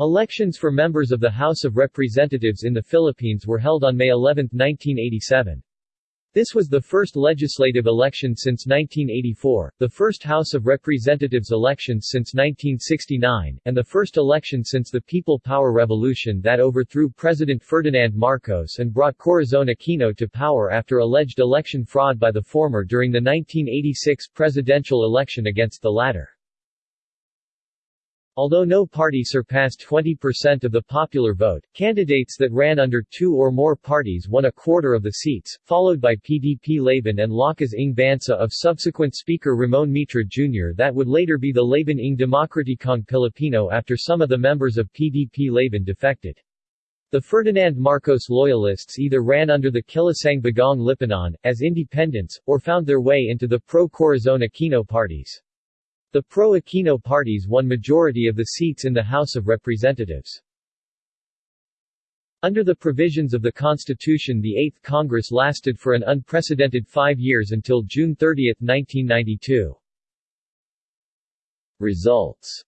Elections for members of the House of Representatives in the Philippines were held on May 11, 1987. This was the first legislative election since 1984, the first House of Representatives elections since 1969, and the first election since the People Power Revolution that overthrew President Ferdinand Marcos and brought Corazon Aquino to power after alleged election fraud by the former during the 1986 presidential election against the latter. Although no party surpassed 20% of the popular vote, candidates that ran under two or more parties won a quarter of the seats, followed by PDP Laban and Lakas ng Bansa of subsequent Speaker Ramon Mitra Jr. that would later be the Laban ng Demokratikong Pilipino after some of the members of PDP Laban defected. The Ferdinand Marcos loyalists either ran under the Kilusang Bagong Lipunan, as independents, or found their way into the pro-Corazon Aquino parties. The pro-Aquino parties won majority of the seats in the House of Representatives. Under the provisions of the Constitution the Eighth Congress lasted for an unprecedented five years until June 30, 1992. Results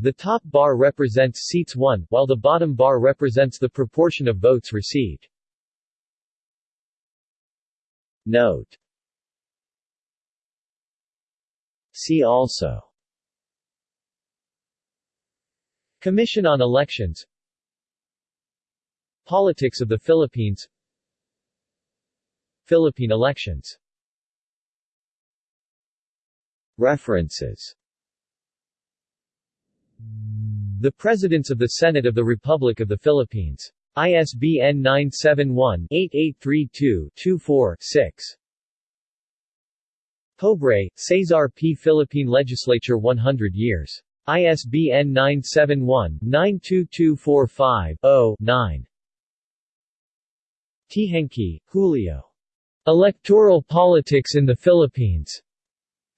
The top bar represents seats won, while the bottom bar represents the proportion of votes received. Note See also. Commission on Elections. Politics of the Philippines. Philippine elections. References. The Presidents of the Senate of the Republic of the Philippines. ISBN 971-8832-24-6. Pobre, Cesar P. Philippine Legislature 100 years. ISBN 971-92245-0-9. Teehankee, Julio. Electoral Politics in the Philippines.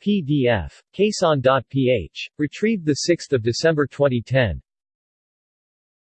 PDF. Quezon.ph. Retrieved 6 December 2010.